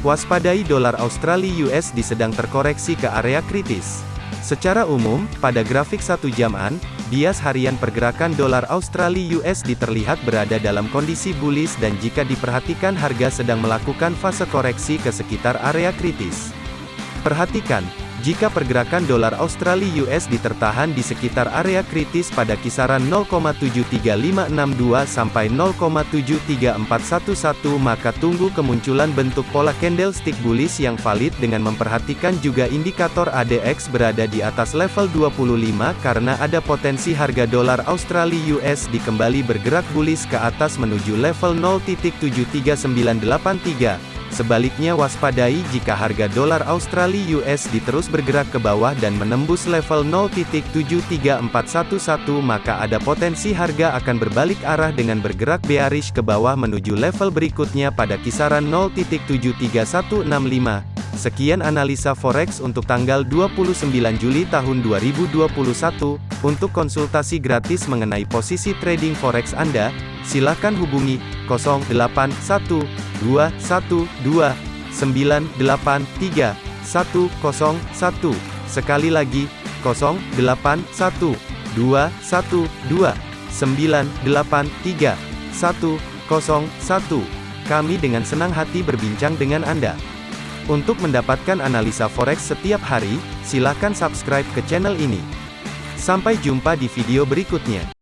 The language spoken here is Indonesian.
Waspadai dolar Australia USD sedang terkoreksi ke area kritis. Secara umum, pada grafik satu jaman, bias harian pergerakan dolar Australia USD terlihat berada dalam kondisi bullish dan jika diperhatikan harga sedang melakukan fase koreksi ke sekitar area kritis. Perhatikan, jika pergerakan dolar Australia US ditertahan di sekitar area kritis pada kisaran 0,73562 sampai 0,73411 maka tunggu kemunculan bentuk pola candlestick bullish yang valid dengan memperhatikan juga indikator ADX berada di atas level 25 karena ada potensi harga dolar Australia US dikembali bergerak bullish ke atas menuju level 0.73983. Sebaliknya waspadai jika harga dolar Australia USD terus bergerak ke bawah dan menembus level 0.73411 maka ada potensi harga akan berbalik arah dengan bergerak bearish ke bawah menuju level berikutnya pada kisaran 0.73165. Sekian analisa forex untuk tanggal 29 Juli tahun 2021. Untuk konsultasi gratis mengenai posisi trading forex Anda, silakan hubungi 081212 983 101. Sekali lagi, 081212 983 101. Kami dengan senang hati berbincang dengan Anda. Untuk mendapatkan analisa forex setiap hari, silakan subscribe ke channel ini. Sampai jumpa di video berikutnya.